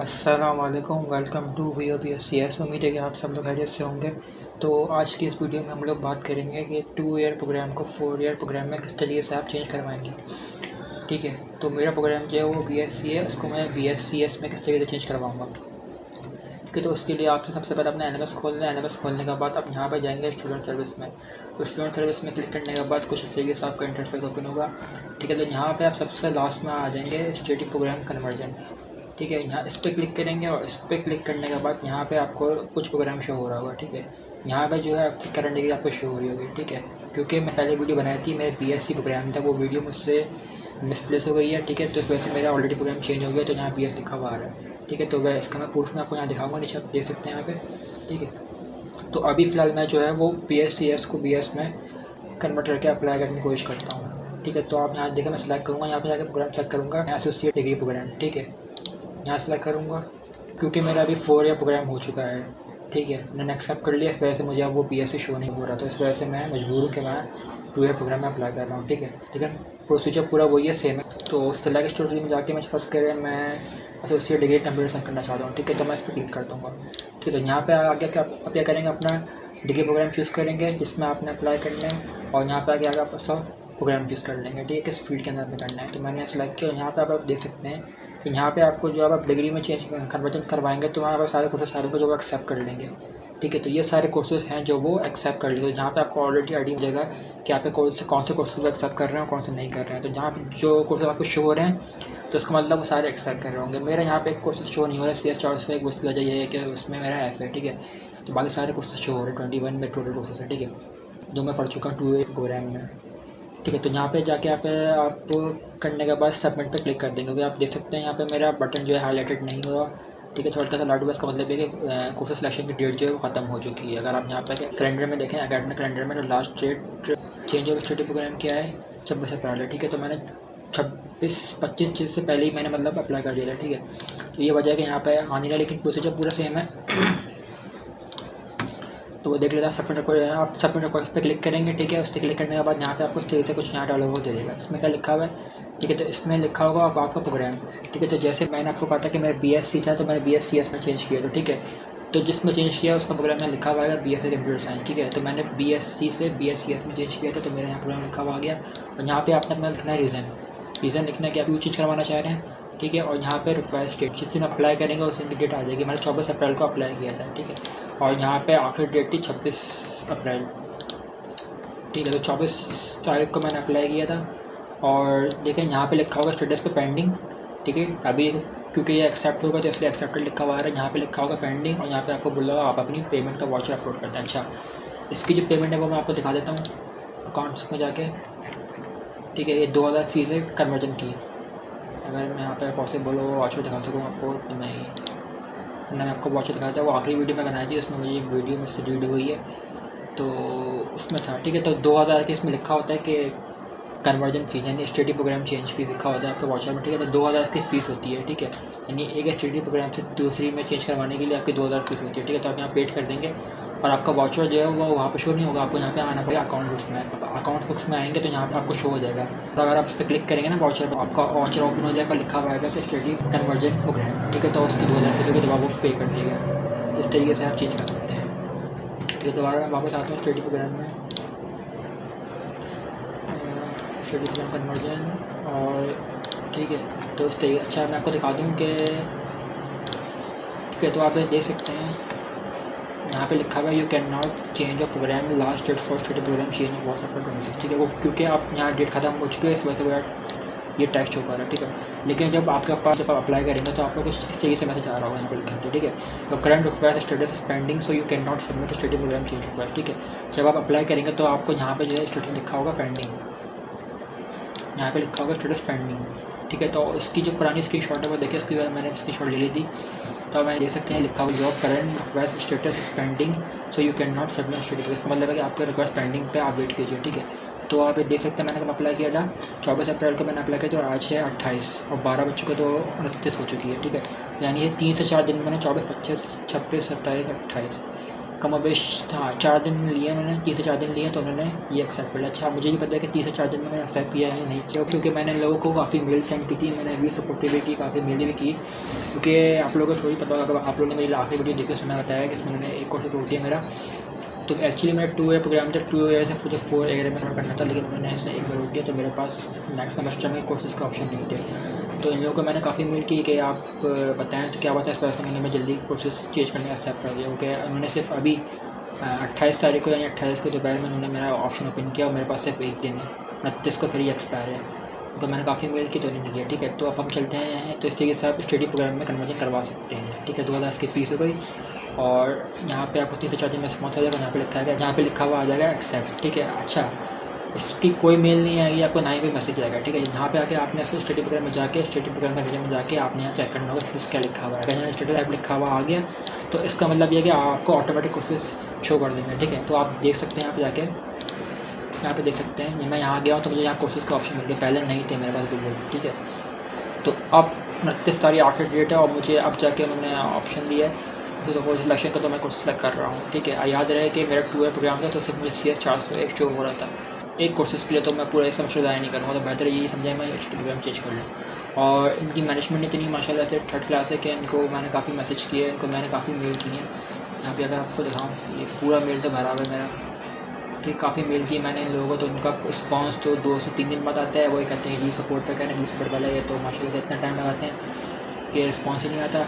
अस्सलाम वालेकुम to V O P S C S उम्मीद है कि आप सब लोग खैरियत से होंगे। तो आज की इस वीडियो में हम लोग बात करेंगे कि टू ईयर प्रोग्राम को फोर ईयर प्रोग्राम में किस तरीके से आप चेंज करवाएँगे। ठीक है? तो मेरा प्रोग्राम जो है वो बी एस सी है, उसको मैं बी एस सी एस में किस तरीके से चेंज करवाऊँगा। ठीक है तो उसके लिए आपको सबसे पहले अपना एन एम एस खोलना है। एन एम एस खोलने के बाद आप यहाँ पर जाएँगे स्टूडेंट सर्विस में। तो स्टूडेंट सर्विस में क्लिक करने के बाद कुछ इस तरीके से आपका इंटरफेस ओपन होगा। ठीक है तो यहाँ पर आप सबसे लास्ट में आ जाएँगे स्टेटिक प्रोग्राम कन्वर्जन ठीक है, यहाँ इस पर क्लिक करेंगे और इस पर क्लिक करने के बाद यहाँ पे आपको कुछ प्रोग्राम शो हो रहा होगा, ठीक है? यहाँ पे जो है आपकी करंट डिग्री आपको शो हो रही होगी, ठीक है? क्योंकि मैं पहले वीडियो बनाई थी, मेरे बी प्रोग्राम था, वो वीडियो मुझसे मिसप्लेस हो गई है, ठीक है? तो इस वजह से मेरा ऑलरेडी प्रोग्राम चेंज हो गया तो यहाँ बी लिखा हुआ आ रहा है, ठीक है? तो वह इसका मैं प्रूफ में आपको यहाँ दिखाऊँगा, नीचे आप देख सकते हैं यहाँ पे, ठीक है? तो अभी फ़िलहाल मैं जो है वो एस को बी एस में कन्वर्ट करके अप्लाई करने की कोशिश करता हूँ, ठीक है? तो आप यहाँ देखें मैं सेलेक्ट करूँगा, यहाँ पे जाकर प्रोग्राम सेलेक्ट करूँगा एसोसिएट डिग्री प्रोग्राम ठीक है? यहाँ सेलेक्ट करूँगा, क्योंकि मेरा अभी फोर ईयर प्रोग्राम हो चुका है। ठीक है, मैंने एक्सेप्ट कर लिया, इस वजह से मुझे अब वो पी एस शो नहीं हो रहा तो इस वजह से मैं मजबूर हूँ कि मैं टू ईयर प्रोग्राम में अप्लाई कर रहा हूँ। ठीक है ठीक है? प्रोसीजर पूरा वही है सेम है। तो सेलेक्ट स्टोरी में जाके मैं फ़र्स्ट करें, मैं एसोसिएट डिग्री कंप्यूटर साइंस करना चाहता हूँ। ठीक है तो मैं इस पर क्लिक कर दूँगा। ठीक है तो यहाँ पर आगे आप क्या करेंगे, अपना डिग्री प्रोग्राम चूज़ करेंगे, जिसमें आपने अप्लाई करना है, और यहाँ पर आगे आगे आप सब प्रोग्राम चूज़ कर लेंगे। ठीक है, किस फ़ील्ड के अंदर में करना है। तो मैंने यहाँ सेलेक्ट किया, यहाँ पर आप देख सकते हैं कि यहाँ पे आपको जो आप डिग्री में चेंज कन्वर्जन करवाएँगे तो वहाँ पर सारे कोर्सेज सारे को जो एक्सेप्ट कर लेंगे। ठीक है तो ये सारे कोर्सेज हैं जो वो एक्सेप्ट कर लेंगे। जहाँ पे आपको ऑलरेडी आइडिया हो जाएगा कि आप कौन से कौन से कोर्सेज वो एक्सेप्ट कर रहे हैं कौन से नहीं कर रहे हैं। तो जहाँ पे जो कोर्सेज आपको शो हो रहे हैं तो इसका मतलब वो सारे एक्सेप्ट कर रहे होंगे। मेरा यहाँ पे एक कोर्सेज शो नहीं हो रहा है सी एस चार सौ एक वजह ये है कि उसमें मेरा एफ़ है, ठीक है। तो बाकी सारे कोर्सेज शो हो रहे हैं ट्वेंटी वन में टोटल कोर्सेज है, ठीक है। जो मैं पढ़ चुका हूँ टू एट प्रोग्राम में। ठीक है तो यहाँ पे जाके यहाँ पे आप करने के बाद सबमिट पे क्लिक कर देंगे। क्योंकि आप देख सकते हैं यहाँ पे मेरा बटन जो है हाईलाइटेड नहीं हुआ। ठीक है थोड़ा सा लाडू का मतलब है कि कोर्स सिलेक्शन की डेट जो है वो ख़त्म हो चुकी है। अगर आप यहाँ पे कैलेंडर में देखें अकेडमिक कैलेंडर में तो last date change of study program किया है? छब्बीस अप्रैल है। ठीक है तो मैंने छब्बीस, पच्चीस चीज़ से पहले ही मैंने मतलब अप्लाई कर दिया था। ठीक है तो ये वजह है कि यहाँ पर आने का लेकिन प्रोसीजर पूरा सेम है। तो वो देख लेता है सबमिट रिकॉर्ड आप सबमिट रिकॉर्ड पर क्लिक करेंगे, ठीक है? उस पर क्लिक करने के बाद यहाँ पे आपको स्टेज से कुछ यहाँ डाला हुआ दे देगा। इसमें क्या लिखा हुआ है? ठीक है तो इसमें लिखा होगा आप आपका प्रोग्राम ठीक है तो जैसे मैंने आपको कहा था कि मेरा बी सी था तो मैंने बी एस सी एस में चेंज किया तो ठीक है? तो जिसमें चेंज किया, उसका प्रोग्राम में लिखा हुआ है B F A computer science ठीक है? तो मैंने बी एस सी से बी एस सी एस में चेंज किया था तो मेरा यहाँ प्रोग्राम लिखा हुआ आ गया। और यहाँ पे आपने अपना लिखना है रीज़न रीज़न लिखना है कि आप क्यों चेंज करवाना चाह रहे हैं ठीक है, और यहाँ पे रिक्वायर्ड डेट जिस दिन अप्लाई करेंगे उस दिन की डेट आ जाएगी। मैंने चौबीस अप्रैल को अप्लाई किया था, ठीक है? और यहाँ पे आखिरी डेट थी छब्बीस अप्रैल। ठीक है तो चौबीस तारीख को मैंने अप्लाई किया था। और देखें यहाँ पे लिखा होगा स्टेटस पे पेंडिंग ठीक है? अभी क्योंकि ये एक्सेप्ट होगा तो इसलिए एक्सेप्टेड लिखा हुआ है। यहाँ पे लिखा होगा पेंडिंग और यहाँ पे आपको बोला आप अपनी पेमेंट का वाचर अपलोड करते हैं। अच्छा इसकी जो पेमेंट है वो मैं आपको दिखा देता हूँ। अकाउंट्स में जाके, ठीक है? ये दो हज़ार फ़ीस है कन्वर्जन की। अगर मैं यहाँ पर पॉसिबल हो वाचर दिखा सकूँ आपको तो नहीं मैंने आपको वाचर दिखाया था। वो आखिरी वीडियो में बनाई थी, उसमें मुझे वीडियो में डिलीट हुई है। तो उसमें था, ठीक है? तो दो हज़ार के इसमें लिखा होता है कि कन्वर्जन फ़ीस यानी स्टडी प्रोग्राम चेंज फ़ीस लिखा होता है आपके वाचर में, ठीक है? तो दो हज़ार की फ़ीस होती है, ठीक है? यानी एक स्टडी प्रोग्राम से दूसरी में चेंज करवाने के लिए आपकी दो हज़ार फ़ीस होती है, ठीक है? तो आप यहाँ पेड कर देंगे। और आपका वाचर जो है वो वहाँ पर शो नहीं होगा, आपको यहाँ पे आना पड़ेगा अकाउंट बुक्स में। अकाउंट बुक्स में आएँगे तो यहाँ पे आपको शो हो जाएगा। तो अगर आप इस पर क्लिक करेंगे ना वाचर पर आपका वाचर ओपन हो जाएगा लिखा हुआ आएगा कि स्टडी कन्वर्जन प्रोग्राम ठीक है तो उसकी दो हज़ार रुपये होगी तो आप वो पे कर देगा इस तरीके से आप चेंज कर सकते हैं। ठीक है, दोबारा मैं वापस आता हूँ स्टडी प्रोग्राम में। स्टडी प्रोग्राम कन्वर्जन और ठीक है तो इस तरीके अच्छा मैं आपको दिखा दूँ कि ठीक है तो आप देख सकते हैं। यहाँ पे लिखा हुआ है you can not change a program last date first date program change बहुत अपना ट्वेंटी सिक्स ठीक है, वो क्योंकि आप यहाँ डेट खत्म हो चुकी है, इस वजह से ये टेक्स्ट हो पा रहा है, ठीक है। लेकिन जब आपके पास, जब आप अप्लाई करेंगे तो आपको कुछ इस तरीके से मैसेज आ रहा होगा यहाँ पर लिखा ठीक है। तो current requires status spending so you can not submit study program change requires ठीक है। जब आप अप्लाई करेंगे तो आपको यहाँ पे जो है स्टेटस लिखा होगा पेंडिंग यहाँ पे लिखा होगा स्टेटस पेंडिंग ठीक है तो इसकी जो पुरानी स्क्रीन शॉट है, वो देखिए, उसकी मैंने स्क्रीन शॉट ले ली थी। तो मैं देख सकते हैं, लिखा हुआ job current request status is pending so you can not submit study इसका मतलब है कि आपका रिक्वेस्ट पेंडिंग पे आप वेट कीजिए, ठीक है? तो आप देख सकते हैं, मैंने कब अप्लाई किया था? चौबीस अप्रैल को मैंने अप्लाई किया और आज है अट्ठाईस और बारह बच्चों को तो उनतीस हो चुकी है, ठीक है? यानी ये तीन से चार दिन मैंने चौबीस, पच्चीस, छब्बीस, सत्ताईस, अट्ठाईस। कम वेश था, चार दिन लिए उन्होंने तीन से चार दिन लिए तो उन्होंने ये एक्सेप्ट कर लिया। अच्छा मुझे नहीं पता कि तीन से चार दिन में मैंने एक्सेप्ट किया है नहीं किया, क्योंकि मैंने लोगों को काफ़ी मेल सेंड की थी, मैंने भी सपोर्टिव भी की, काफ़ी मेल भी की, क्योंकि आप लोगों को थोड़ी पता होगा आप लोगों ने मेरी आखिरी वीडियो देखकर सुना बताया कि इसमें मैंने एक कोर्स तोड़ दिया मेरा। तो एक्चुअली मेरा टू ईयर प्रोग्राम था टू ईयर से फिर फोर ईयर में करना था, लेकिन मैंने इसमें एक बार रोक दिया तो मेरे पास नेक्स्ट सेमेस्टर में कोर्सेज का ऑप्शन नहीं थे। तो इन लोगों को मैंने काफ़ी मेल की कि आप बताएँ तो क्या बात है इस तरह से मैंने मैं जल्दी कोर्सेज चेंज करने का एक्सेप्ट कर दिया। क्योंकि उन्होंने सिर्फ़ अभी अट्ठाईस तारीख को यानी अट्ठाईस को दोपहर में उन्होंने मेरा ऑप्शन ओपन किया और मेरे पास सिर्फ़ एक दिन है। उनतीस को फिर ये एक्सपायर है। तो मैंने काफ़ी मेल की तो नहीं दिया ठीक है? तो अब हम चलते हैं तो इस तरीके से आप स्टडी प्रोग्राम में कन्वर्जन करवा सकते हैं, ठीक है? दो हज़ार इसकी फ़ीस हो गई और यहाँ पे आपको तीन से चार दिन में रिस्पॉन्स आ जाएगा, यहाँ पे लिखा है, यहाँ पे लिखा हुआ आ जाएगा एक्सेप्ट ठीक है? अच्छा इसकी कोई मेल नहीं आएगी, आपको ना ही कोई मैसेज आएगा, ठीक है? यहाँ पे आके आपने इसको स्टडी प्रोग्राम में जाके स्टडी प्रोग्राम का में जाके आपने यहाँ चेक करना होगा फिर क्या लिखा हुआ है। अगर यहाँ स्टडी टाइप लिखा हुआ आ गया तो इसका मतलब ये कि आपको ऑटोमेटिक कोर्सेज शो कर देंगे, ठीक है? तो आप देख सकते हैं यहाँ पे जाके, यहाँ पे देख सकते हैं मैं यहाँ गया हूँ तो मुझे यहाँ कोर्सेज का ऑप्शन मिल गया, पहले नहीं थे मेरे पास बिल्कुल ठीक है? तो अब उनतीस तारीख आखिर डेट है और मुझे अब जाके उन्होंने ऑप्शन दिया है। तो सपोज़ सिलेक्शन का तो मैं कोर्स सेलेक्ट कर रहा हूँ, ठीक है? याद रहे कि मेरा टू ईयर प्रोग्राम था तो सिर्फ़ मुझे सी एस चार सौ एक शो हो रहा था। एक कोर्सेज के लिए तो मैं पूरा एक सेमेस्टर ज़ाया नहीं करूँगा तो बेहतर यही समझा मैं प्रोग्राम चेंज कर लूँ। और इनकी मैनेजमेंट इतनी माशाल्लाह से थर्ड क्लास है कि इनको मैंने काफ़ी मैसेज किए, इनको मैंने काफ़ी मेल किए। यहाँ पे अगर आपको दिखाऊँ, ये पूरा मेल तो भरा हुआ मेरा। ठीक, काफ़ी मेल की मैंने इन लोगों को तो उनका रिस्पॉन्स तो दो से तीन दिन बाद आता है, वही कहते हैं जी सपोर्ट पर कहने जी सपोर्ट वाला तो माशा से इतना टाइम लगाते हैं कि रिस्पॉन्स ही नहीं आता।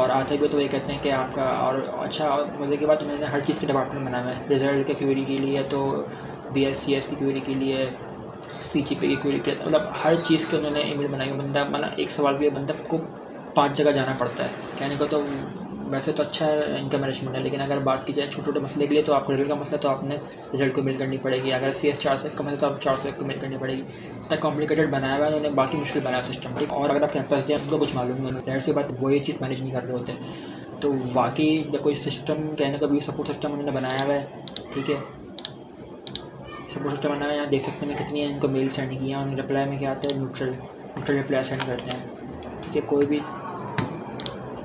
और आते भी तो ये कहते हैं कि आपका, और अच्छा और मज़े की बात उन्होंने हर चीज़ के डिपार्टमेंट बनाया है। रिज़ल्ट के क्यूरी के लिए तो बी एस सी एस की क्यूरी के लिए सी जी पी की क्यूरी के लिए मतलब हर चीज़ के उन्होंने ईमेल बनाई बंदा मतलब एक सवाल के बंदा को पाँच जगह जाना पड़ता है। कहने को तो वैसे तो अच्छा है, इनका मैनेजमेंट है, लेकिन अगर बात की जाए छोटे छोटे मसले के लिए तो आपको रिज़ल्ट का मसला तो आपने रिज़ल्ट को मेल करनी पड़ेगी। अगर सी एस चार सौ का मसला तो आप चार सौ एक को मेल करनी पड़ेगी। इतना कॉम्प्लिकेटेड बनाया हुआ है उन्होंने, बाकी मुश्किल बनाया सिस्टम ठीक? और अगर आप कैंपस जाए, उनको कुछ मालूम नहीं होता सी बात, वो चीज़ मैनेज नहीं कर रहे होते। तो बाकी कोई सिस्टम कहने का भी सपोर्ट सिस्टम उन्होंने बनाया हुआ है, ठीक है? सिस्टम बनाया है यहाँ देख सकते हैं कितनी है इनको मेल सेंड किया उन्हें रिप्लाई में क्या आता है न्यूट्रल न्यूट्रल रिप्लाई सेंड करते हैं। ठीक है, कोई भी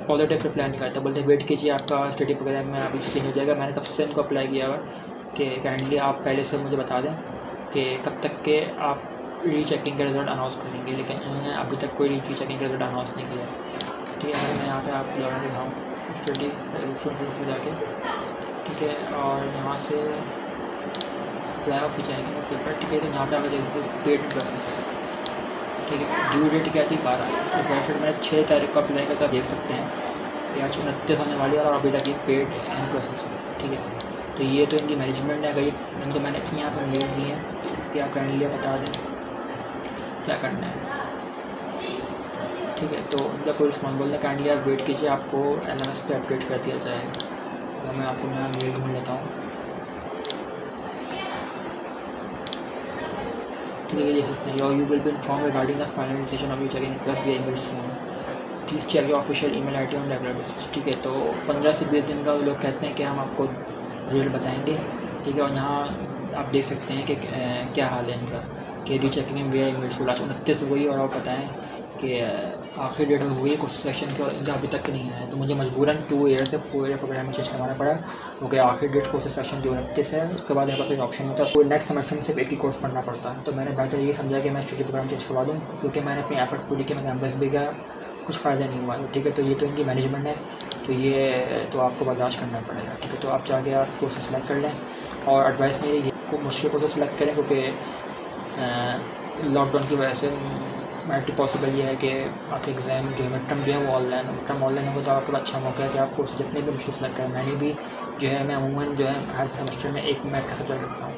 पॉजिटिव रिप्लाई नहीं करता, बोलते वेट कीजिए, आपका स्टडी वगैरह में अभी चेंज हो जाएगा। मैंने कब से इनको अप्लाई किया हुआ, कि काइंडली आप पहले से मुझे बता दें कि कब तक के आप री चेकिंग का रिज़ल्ट अनाउंस करेंगे, लेकिन उन्होंने अभी तक कोई री चेकिंग का रिज़ल्ट अनाउंस नहीं किया। ठीक है मैं यहाँ पर आप दोबारा दिखाऊँ स्टडी से जाके, ठीक है, और यहाँ से अप्लाई ऑफ़ ही जाएँगे पेपर ठीक है तो यहाँ पर आप देखते देखिए पेड प्रोसेस ठीक है? ड्यू डेट क्या थी? बारह। तो वेबसाइट मैंने छः तारीख को अप्लाई करता देख सकते हैं। ये आज उनतीस होने वाली है और अभी तक ये पेड एंड प्रोसेस है। ठीक है? तो ये तो इनकी मैनेजमेंट है अगर इनको मैंने यहाँ पर मेल दी है कि आप लिए बता दें क्या करना है। ठीक है? तो इनका कोई रिस्पॉन्स बोलना काइंडली आप वेट कीजिए, आपको एल एम एस पे अपडेट कर दिया जाएगा। तो मैं आपको, मैं मेल ढूंढ लेता हूँ। क्लियर देख सकते हैं। Your you will be inform regarding the finalization of you check in plus we soon please check your official I T on regular basis ठीक है? तो पंद्रह से बीस दिन का लोग कहते हैं कि हम आपको रिज़ल्ट बताएँगे, ठीक है? और यहाँ आप देख सकते हैं कि क्या हाल है इनका, के rechecking V I mail last उनतीस उनतीस हुई और आप बताएँ कि आखिरी डेट में हुई कुछ सेक्शन के इनका अभी तक नहीं आया तो मुझे मजबूरन टू ईयर से फोर ईयर प्रोग्राम में चेंज करवाना पड़ा। क्योंकि आखिरी डेट कोर्स सेक्शन जो उनतीस है। उसके बाद यहाँ पर कोई ऑप्शन होता। है तो नेक्स्ट सेमेस्टर में सिर्फ़ एक ही कोर्स पढ़ना पड़ता है। तो मैंने बेहतर ये समझा कि मैं स्टडी प्रोग्राम चेंज करवा दूँ, क्योंकि मैंने अपनी एफर्ट पूरी की मैं कैंपस भी गया कुछ फ़ायदा नहीं हुआ। ठीक है तो ये तो इनकी मैनेजमेंट है। तो ये तो आपको बर्दाश्त करना पड़ेगा। ठीक है तो आप जाके आप कोर्स सेलेक्ट कर लें। और एडवाइस मेरी ये मुश्किल कोर्स सेलेक्ट करें, क्योंकि लॉकडाउन की वजह से मल्टी पॉसिबल ये है कि आपके एग्ज़ाम जो है मिड टर्म जो है वो ऑनलाइन है मिड टर्म ऑनलाइन होगा तो आपके पास अच्छा मौका है कि आप कोर्स जितने भी मुश्किल सेलेक्ट करें मैंने भी जो है मैं अमूमन जो है हर सेमेस्टर में एक मैथ का सब्जेक्ट रखता हूँ।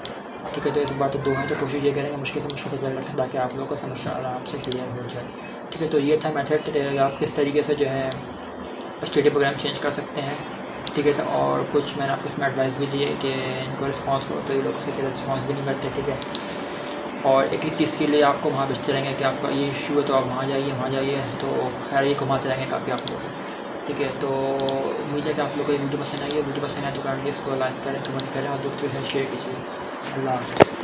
ठीक है तो इस बार तो दो हैं तो कोशिश ये करेंगे, मुश्किल से मुश्किल सब्जेक्ट रखें, ताकि आप लोगों का सेमेस्टर आराम से क्लियर हो जाए। ठीक है तो ये था मैथड आप किस तरीके से जो है स्टडी प्रोग्राम चेंज कर सकते हैं। ठीक है तो और कुछ मैंने आपको इसमें एडवाइस भी दी है कि इनको रिस्पॉन्स हो तो ये लोग किसी रिस्पॉन्स भी नहीं करते, ठीक है। और एक एक चीज़ के लिए आपको वहाँ बेचते रहेंगे कि आपका ये इशू है तो आप वहाँ जाइए वहाँ जाइए तो खैर ये घुमाते रहेंगे काफ़ी आप लोग। ठीक है तो उम्मीद है कि आप लोग को ये वीडियो पसंद आई है वीडियो पसंद आए तो काइंडली इसको लाइक करें कमेंट करें और दोस्तों शेयर कीजिए। अल्लाह हाफ़